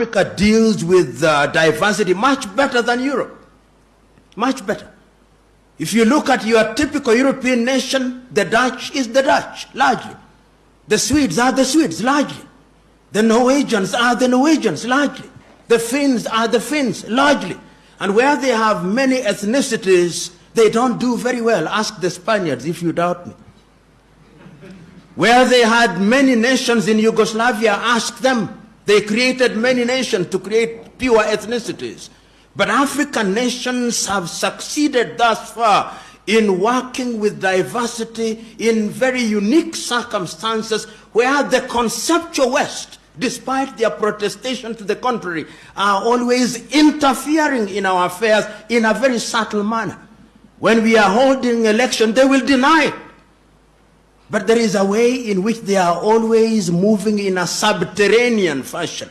Africa deals with uh, diversity much better than Europe. Much better. If you look at your typical European nation, the Dutch is the Dutch, largely. The Swedes are the Swedes, largely. The Norwegians are the Norwegians, largely. The Finns are the Finns, largely. And where they have many ethnicities, they don't do very well. Ask the Spaniards if you doubt me. Where they had many nations in Yugoslavia, ask them. They created many nations to create pure ethnicities. But African nations have succeeded thus far in working with diversity in very unique circumstances where the conceptual West, despite their protestation to the contrary, are always interfering in our affairs in a very subtle manner. When we are holding election, they will deny. But there is a way in which they are always moving in a subterranean fashion